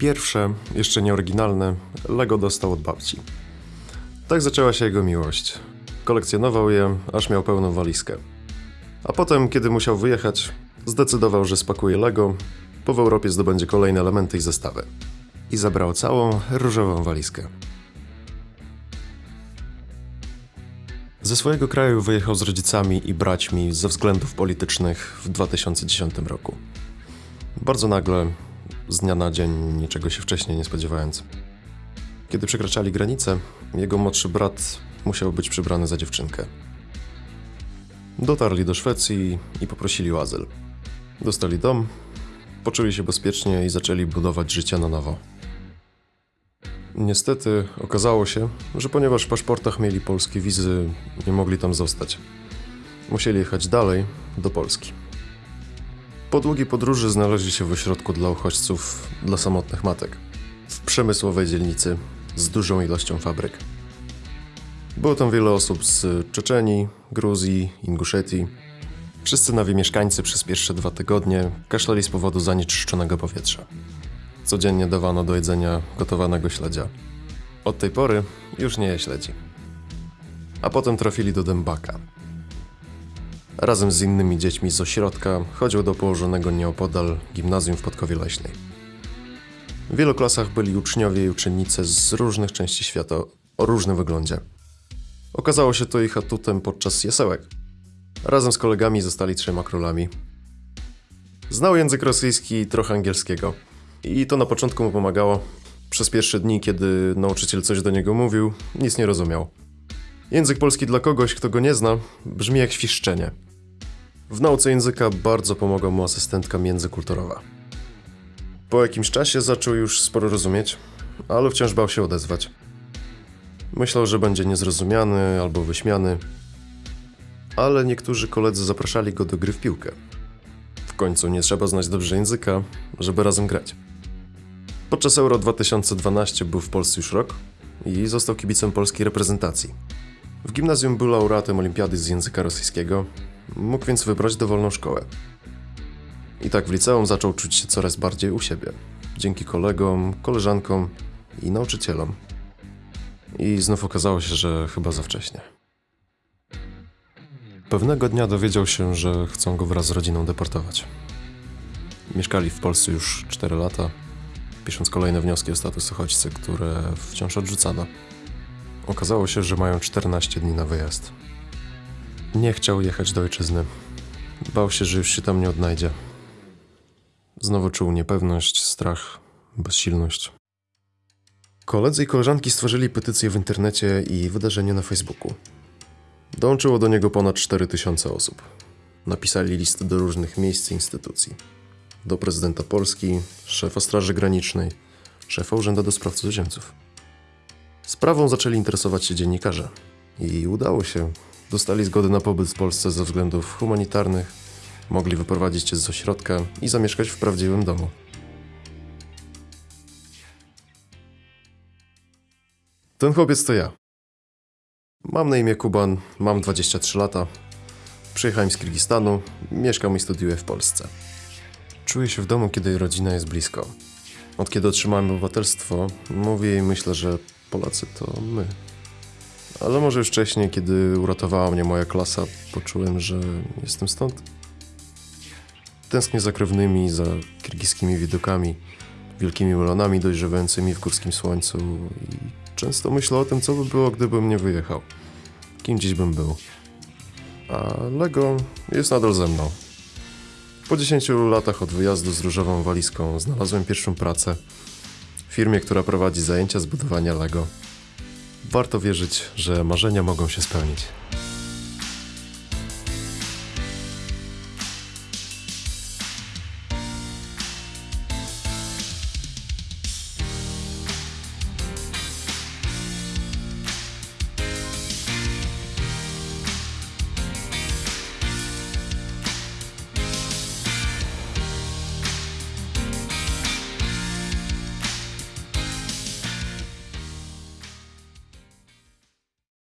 Pierwsze, jeszcze nieoryginalne, Lego dostał od babci. Tak zaczęła się jego miłość. Kolekcjonował je, aż miał pełną walizkę. A potem, kiedy musiał wyjechać, zdecydował, że spakuje Lego, po w Europie zdobędzie kolejne elementy i zestawy. I zabrał całą różową walizkę. Ze swojego kraju wyjechał z rodzicami i braćmi ze względów politycznych w 2010 roku. Bardzo nagle, z dnia na dzień, niczego się wcześniej nie spodziewając. Kiedy przekraczali granicę, jego młodszy brat musiał być przybrany za dziewczynkę. Dotarli do Szwecji i poprosili o azyl. Dostali dom, poczuli się bezpiecznie i zaczęli budować życie na nowo. Niestety okazało się, że ponieważ w paszportach mieli polskie wizy, nie mogli tam zostać. Musieli jechać dalej, do Polski. Po długiej podróży znaleźli się w ośrodku dla uchodźców dla samotnych matek, w przemysłowej dzielnicy z dużą ilością fabryk. Było tam wiele osób z Czeczenii, Gruzji, Inguszetii. Wszyscy nowi mieszkańcy przez pierwsze dwa tygodnie kaszleli z powodu zanieczyszczonego powietrza. Codziennie dawano do jedzenia gotowanego śledzia. Od tej pory już nie je śledzi. A potem trafili do Dębaka. Razem z innymi dziećmi z ośrodka chodził do położonego nieopodal gimnazjum w Podkowie Leśnej. W wielu klasach byli uczniowie i uczennice z różnych części świata o różnym wyglądzie. Okazało się to ich atutem podczas jasełek. Razem z kolegami zostali trzema królami. Znał język rosyjski i trochę angielskiego. I to na początku mu pomagało. Przez pierwsze dni, kiedy nauczyciel coś do niego mówił, nic nie rozumiał. Język polski dla kogoś, kto go nie zna, brzmi jak świszczenie. W nauce języka bardzo pomogła mu asystentka międzykulturowa. Po jakimś czasie zaczął już sporo rozumieć, ale wciąż bał się odezwać. Myślał, że będzie niezrozumiany albo wyśmiany, ale niektórzy koledzy zapraszali go do gry w piłkę. W końcu nie trzeba znać dobrze języka, żeby razem grać. Podczas Euro 2012 był w Polsce już rok i został kibicem polskiej reprezentacji. W gimnazjum był laureatem olimpiady z języka rosyjskiego, mógł więc wybrać dowolną szkołę. I tak w liceum zaczął czuć się coraz bardziej u siebie, dzięki kolegom, koleżankom i nauczycielom. I znów okazało się, że chyba za wcześnie. Pewnego dnia dowiedział się, że chcą go wraz z rodziną deportować. Mieszkali w Polsce już 4 lata, pisząc kolejne wnioski o status uchodźcy, które wciąż odrzucano. Okazało się, że mają 14 dni na wyjazd. Nie chciał jechać do ojczyzny. Bał się, że już się tam nie odnajdzie. Znowu czuł niepewność, strach, bezsilność. Koledzy i koleżanki stworzyli petycję w internecie i wydarzenie na Facebooku. Dołączyło do niego ponad 4000 osób. Napisali listy do różnych miejsc i instytucji. Do prezydenta Polski, szefa Straży Granicznej, szefa Urzędu do Spraw Cudzoziemców. Sprawą zaczęli interesować się dziennikarze. I udało się. Dostali zgodę na pobyt w Polsce ze względów humanitarnych, mogli wyprowadzić się z ośrodka i zamieszkać w prawdziwym domu. Ten chłopiec to ja. Mam na imię Kuban, mam 23 lata. Przyjechałem z Kirgistanu, mieszkam i studiuję w Polsce. Czuję się w domu, kiedy rodzina jest blisko. Od kiedy otrzymałem obywatelstwo, mówię i myślę, że Polacy to my. Ale może już wcześniej, kiedy uratowała mnie moja klasa, poczułem, że jestem stąd. Tęsknię za krewnymi, za kirgiskimi widokami, wielkimi melonami dojrzewającymi w górskim słońcu i często myślę o tym, co by było, gdybym nie wyjechał. Kim dziś bym był. A Lego jest nadal ze mną. Po 10 latach od wyjazdu z różową walizką znalazłem pierwszą pracę w firmie, która prowadzi zajęcia z budowania Lego. Warto wierzyć, że marzenia mogą się spełnić.